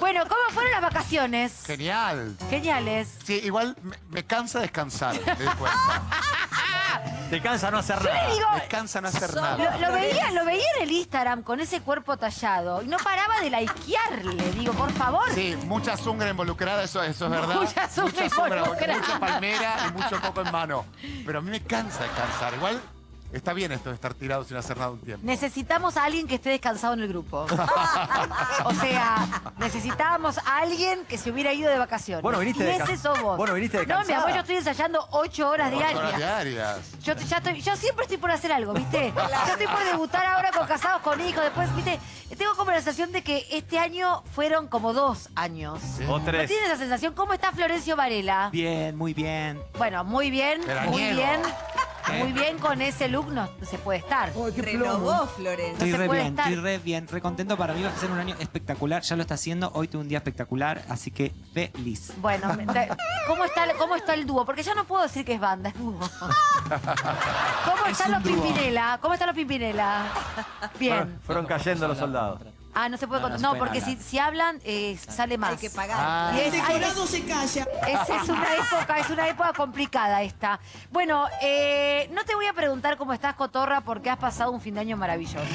Bueno, ¿cómo fueron las vacaciones? Genial. Geniales. Sí, igual me, me cansa descansar, me doy cuenta. Te cansa no hacer nada. digo, Me cansa no hacer lo, nada. lo veía, lo veía en el Instagram con ese cuerpo tallado y no paraba de likearle. Digo, por favor. Sí, mucha zungra involucrada, eso, eso es verdad. Mucha zungra involucrada. Mucha palmera y mucho coco en mano. Pero a mí me cansa descansar. Igual está bien esto de estar tirado sin hacer nada un tiempo. Necesitamos a alguien que esté descansado en el grupo. o sea, necesitábamos a alguien que se hubiera ido de vacaciones. Vos no viniste y descan- ese sos vos. vos no viniste No, mi amor, yo estoy ensayando ocho horas Ocho diarias. horas diarias. Yo, ya estoy- yo siempre estoy por hacer algo, ¿viste? Yo estoy por debutar ahora con casados con hijos. Después, ¿viste? Tengo como la sensación de que este año fueron como dos años. O ¿No tres. tienes esa sensación? ¿Cómo está Florencio Varela? Bien, muy bien. Bueno, muy bien, muy bien. ¿Qué? Muy bien con ese look no se puede estar. Renovó Florencia. Estoy re puede bien, estar. estoy re bien, re contento. Para mí va a ser un año espectacular. Ya lo está haciendo. Hoy tuve un día espectacular, así que feliz. Bueno, ¿cómo está, el- ¿cómo está el dúo? Porque ya no puedo decir que es banda, es dúo. ¿Cómo Es están los dúo. Pimpinela? ¿Cómo están los Pimpinela? Bien. Fueron, fueron cayendo los soldados. Ah, no se puede No, contar. no porque si, hablar. si hablan, eh, sale más. Hay que pagar. Ah. Y es, ay, es- se calla. Esa es una época, es una época complicada esta. Bueno, eh, no te voy a preguntar cómo estás, Cotorra, porque has pasado un fin de año maravilloso.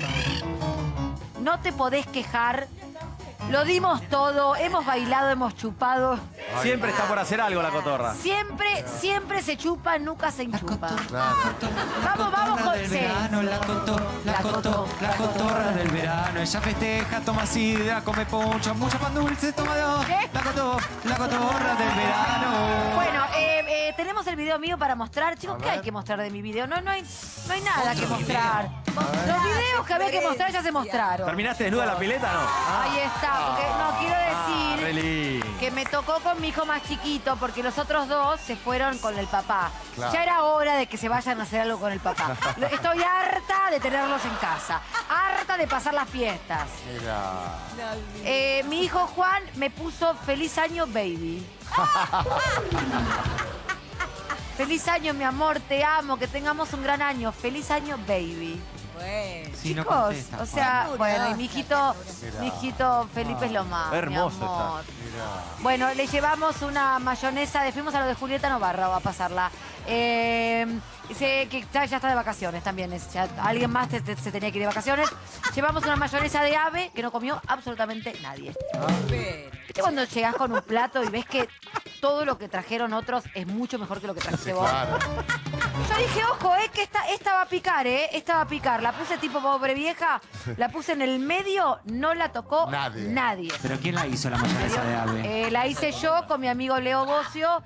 No te podés quejar. Lo dimos todo, hemos bailado, hemos chupado. Siempre está por hacer algo la cotorra. Siempre, siempre se chupa, nunca se enchupa. Vamos, vamos con... del verano, la cotó, la, cotó, la cotorra del verano. Ella festeja, toma sidra, come poncho, mucho pan dulce, toma dos. ¿Qué? La la cotorra del verano. Bueno, eh, eh, tenemos el video mío para mostrar. Chicos, ¿qué hay que mostrar de mi video? No, no hay, no hay nada que mostrar. Los videos que había que mostrar ya se mostraron. ¿Terminaste desnuda la pileta no? Ahí está, porque no quiero Ah, decir que me tocó con mi hijo más chiquito porque los otros dos se fueron con el papá. Claro. Ya era hora de que se vayan a hacer algo con el papá. Estoy harta de tenerlos en casa, harta de pasar las fiestas. Mira. Eh, mi hijo Juan me puso feliz año baby. Feliz año, mi amor, te amo, que tengamos un gran año. Feliz año, baby. Bueno. Sí, no Chicos, contesta, o sea, Juan. bueno, y mi hijito, Mira. mi hijito Felipe es lo más, Hermoso mi amor. Mira. Bueno, le llevamos una mayonesa, de fuimos a lo de Julieta Novarra, va a pasarla. Eh, dice que ya, ya está de vacaciones también, es- ya alguien más te- te- se tenía que ir de vacaciones. Llevamos una mayonesa de ave que no comió absolutamente nadie. ¿Viste cuando llegás con un plato y ves que todo lo que trajeron otros es mucho mejor que lo que trajiste vos? Claro. Yo dije, ojo, eh, que esta, esta va a picar, ¿eh? Esta va a picar. La puse tipo pobre vieja, la puse en el medio, no la tocó Nadie. nadie. ¿Pero quién la hizo la mayonesa de ave? Eh, la hice yo con mi amigo Leo Bocio.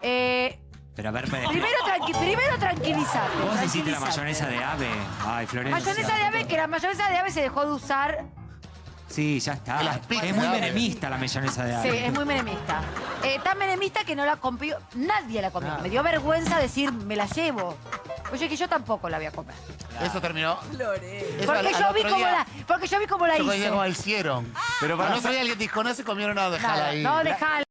Eh, Pero a ver, me primero, tranqui- primero tranquilizate. Vos hiciste la mayonesa de ave. Ay, Florencia. Mayonesa de ave, que la mayonesa de ave se dejó de usar. Sí, ya está. Las pizzas Es muy menemista la mayonesa de Sí, ave. es muy menemista. Eh, tan menemista que no la comió, nadie la comió. Me dio vergüenza decir, me la llevo. Oye, que yo tampoco la voy a comer. Eso terminó. Eso Porque al- al yo, vi cómo día- la, porque yo vi cómo la Yo hice. como la hicieron. Pero Pero para el otro día alguien dijo, no se comieron nada, dejala Nada, ahí. no, dejala.